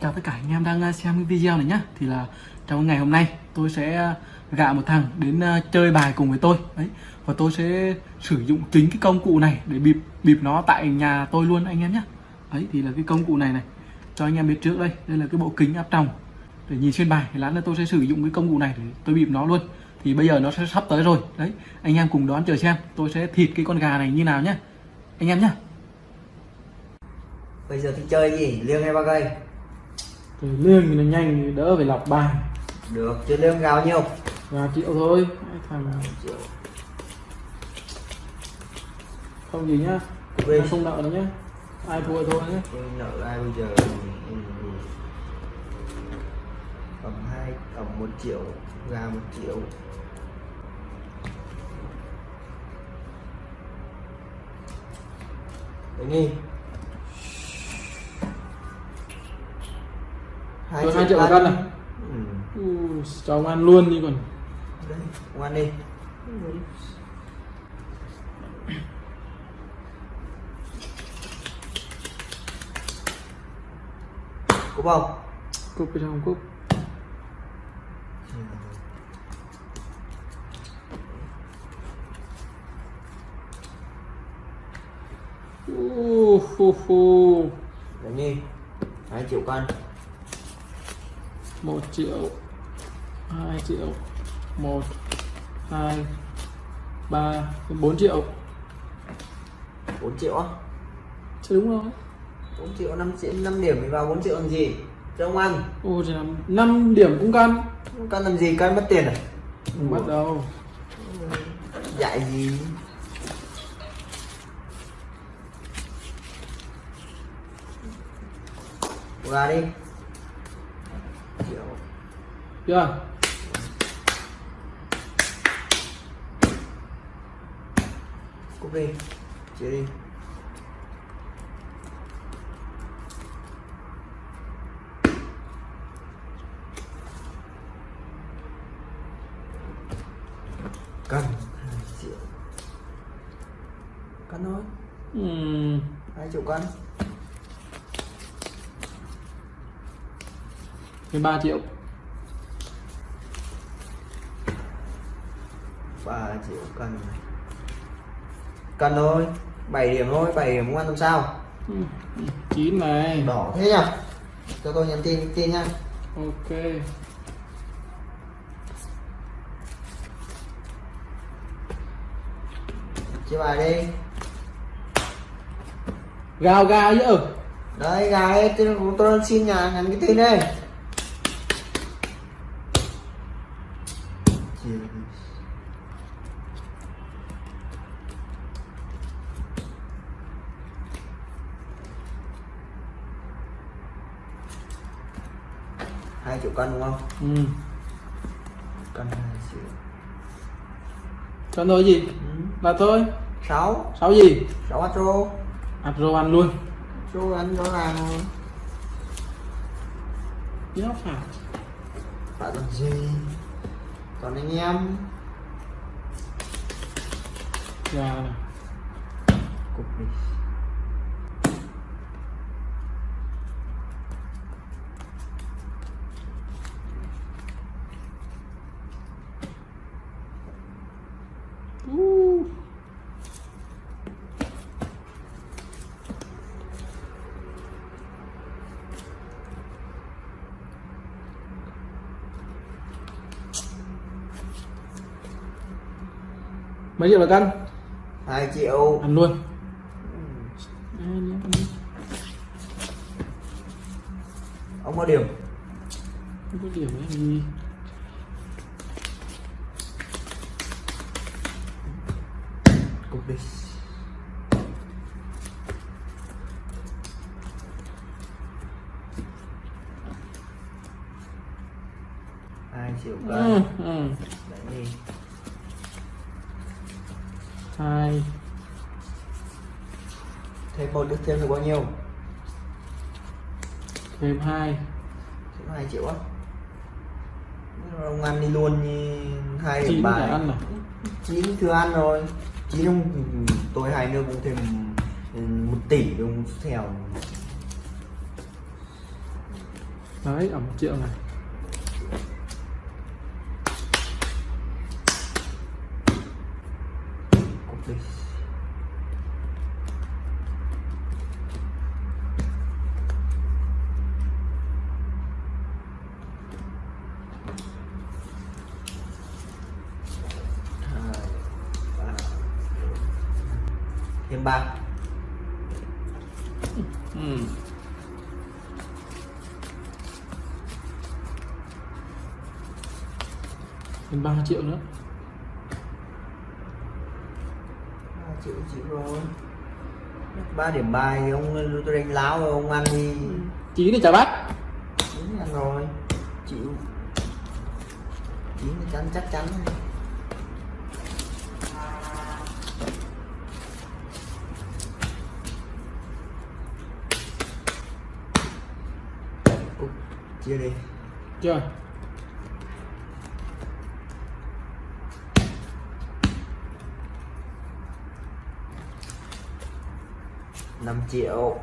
chào tất cả anh em đang à, xem cái video này nhá. Thì là trong ngày hôm nay tôi sẽ à, gạ một thằng đến à, chơi bài cùng với tôi. Đấy. Và tôi sẽ sử dụng chính cái công cụ này để bịp bịp nó tại nhà tôi luôn anh em nhé đấy, thì là cái công cụ này này. Cho anh em biết trước đây đây là cái bộ kính áp tròng. Để nhìn xuyên bài thì lát nữa tôi sẽ sử dụng cái công cụ này để tôi bịp nó luôn. Thì bây giờ nó sẽ sắp tới rồi. Đấy, anh em cùng đón chờ xem tôi sẽ thịt cái con gà này như nào nhá. Anh em nhá. Bây giờ thì chơi gì? Liêng hay ba cây? Thì lương thì nó nhanh thì đỡ phải lọc bài Được, chơi liêng gào nhiêu? và chịu thôi thằng Triệu. không gì nhá Em không nợ nữa nhá ai thua thôi tôi nợ ai bây giờ? Cầm hai, cầm một triệu, gà một triệu. Đấy nghi. Rồi hai triệu một cân à Ừ. ừ, cho ông ăn luôn đi còn Đấy, ngoan đi. Cúp không? cúp cái trong cúp uh, hu, hu. Đấy nhi. 2 triệu cân. Một triệu hai triệu một hai ba bốn triệu 4 triệu á. chứ đúng rồi 4 triệu 5 triệu 5 điểm thì vào 4 triệu làm gì? Cho ông ăn. ô chỉ là 5 điểm cũng cân Cân làm gì? Cân mất tiền à? không bắt đầu Dạy gì? Gà đi. Chưa Cúp đi. Chia đi. Cân 2 triệu. Cân thôi. Ừm, 2 triệu cân. 13 triệu 3 triệu cân. Cân thôi. 7 điểm thôi, 7 điểm không ăn làm sao? Ừm, 9 này Đỏ thế nhỉ? Cho tôi nhắn tin tin nha. ok Chia bài đi. gào gào chứ Đấy gà ấy, tôi, tôi xin nhà nhắn cái tin đây. Hai triệu cân đúng không? ừ. Cân hai triệu. cho nói gì Ừ. là thôi Sáu, sáu gì sáu atro. Atro ăn luôn Atro ăn rõ ràng rồi. nó phải Phải làm gì? Còn anh em gà này cục đi. uh. Mấy triệu là cân hai triệu. ăn luôn. Ông có điểm. không có điểm ấy gì Cục đi. hai triệu ừ, cân. ừ. Đấy đi. hai Thêm một được thêm được bao nhiêu? thêm hai Thêm hai triệu á. Ông ăn đi luôn như hai chín bài. ăn à chín thừa ăn rồi chín ông tôi hai nước cũng thêm ừ, một tỷ đồng theo đấy ở một triệu này thêm ba. Ừ. thêm ba triệu nữa. Ba triệu chịu rồi. Ba điểm bài thì ông tôi đánh láo rồi ông ăn đi. Chín thì trả bắt đúng ăn rồi. Chịu. Chín thì chắn chắc chắn chia đi. Chưa. Năm triệu.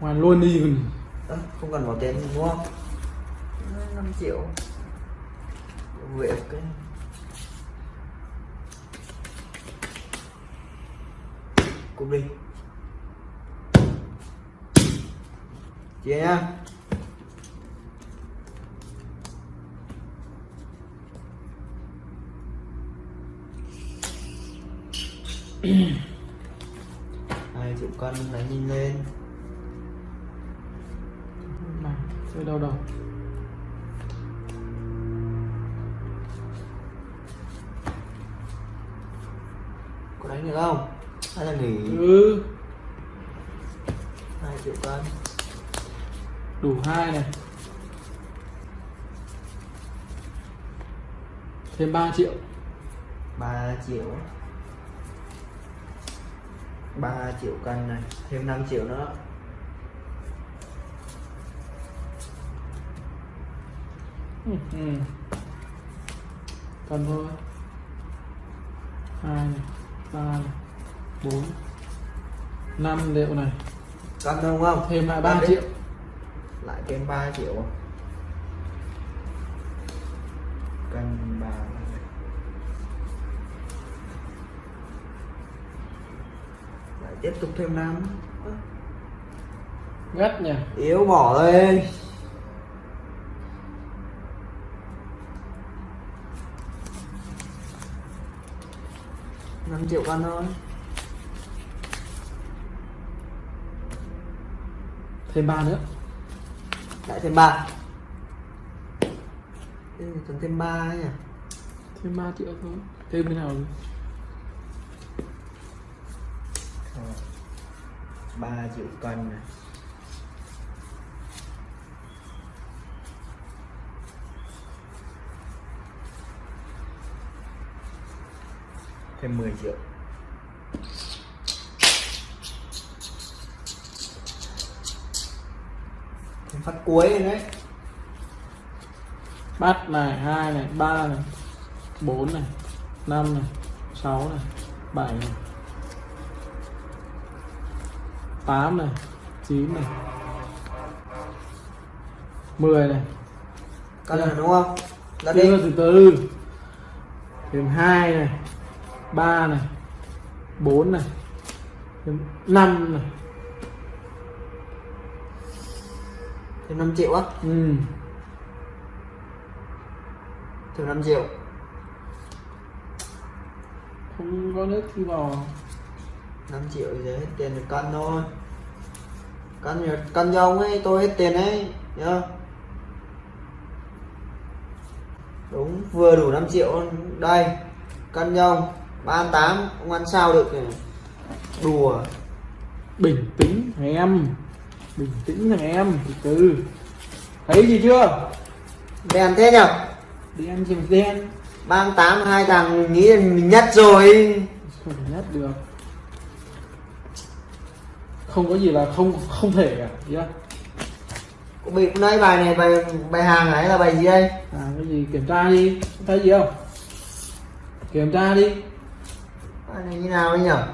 Hoàn luôn đi còn Ơ, không cần bỏ tiền đúng không? 5 triệu. Việc cái cúp đi chia nhá. Hai triệu cân đánh nhìn lên. Này chơi đâu đâu có đánh được không? Hay là nghỉ? Ừ. Hai triệu cân đủ hai này. Thêm 3 triệu. 3 triệu. 3 triệu cân này. Thêm 5 triệu nữa. Ừ. ừ. cần thôi. Hai này ba này bốn. Năm liệu này. Cân đúng không? Thêm lại Cân 3 đi. triệu lại thêm 3 triệu cân 3 lại tiếp tục thêm 5 gắt nhỉ? Yếu bỏ lên. Năm triệu cân thôi. Thêm 3 nữa lại thêm ba. Cần thêm ba nhỉ? Thêm 3 triệu thôi. Thêm cái nào ba triệu cân này. Thêm 10 triệu phát cuối đấy bắt này hai này ba này bốn này năm này sáu này bảy này tám này chín này mười này. Cân rồi đúng không? Là đi. từ từ. Thêm hai này ba này bốn này thêm năm này thêm 5 triệu á? Ừ. Thêm 5 triệu. Không có nước thì vào 5 triệu thì hết tiền được cân thôi. Cân cân cho ông ấy tôi hết tiền ấy nhá đúng vừa đủ 5 triệu. Đây cân cho ông. Ba tám ông ăn sao được nhỉ? đùa. Bình tĩnh em bình tĩnh thằng em từ từ. Thấy gì chưa? Đèn thế nhở? Đen chìm đen? Ba tám hai thằng nghĩ là mình nhất rồi. Không nhất được. Không có gì là không không thể cả chưa? Cô bị nãy bài này bài bài hàng ấy là bài gì đây? À cái gì? Kiểm tra đi. Thấy gì không? Kiểm tra đi. Bài này như nào ấy nhở?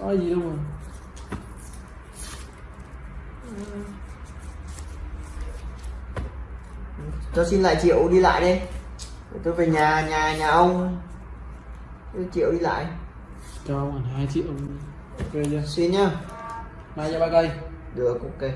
Có gì đâu mà cho xin lại triệu đi lại đi. Tôi về nhà nhà nhà ông Tôi triệu đi lại. Cho ông hai triệu. Ok chưa? Xin nhá. Mai cho ba cây. Được ok